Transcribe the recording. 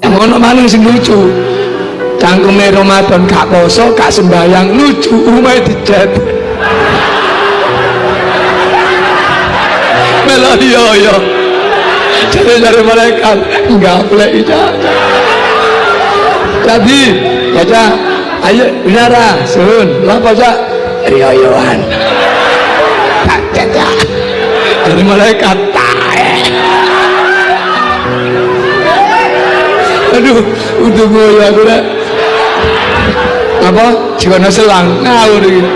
yang ono maling sing lucu. Cangkeme Ramadan gak poso gak sembayang lucu umai dicat melo yo yo jadi dari malaikat enggak boleh jadi baca ayo binara sun. Lah baca riyoyoan tak cetak dari malaikat aduh untuk gue ya gue apa jika selang ngawur gitu